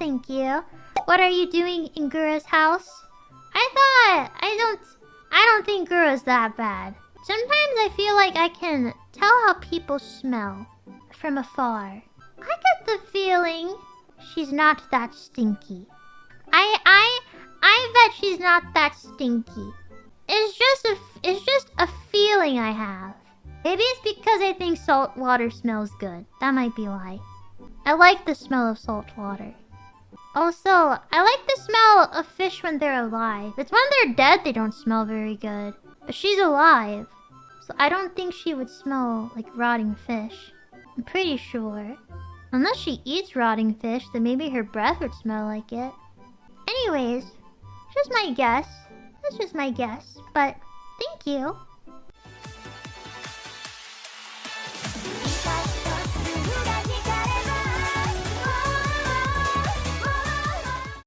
thank you. What are you doing in Gura's house? I thought I don't I don't think Gura's that bad. Sometimes I feel like I can tell how people smell from afar. I get the feeling she's not that stinky. I I I bet she's not that stinky. It's just a it's just a feeling I have. Maybe it's because I think salt water smells good. That might be why. I like the smell of salt water. Also, I like the smell of fish when they're alive. It's when they're dead they don't smell very good. But she's alive. So I don't think she would smell like rotting fish. I'm pretty sure. Unless she eats rotting fish, then maybe her breath would smell like it. Anyways, just my guess. That's just my guess. But thank you.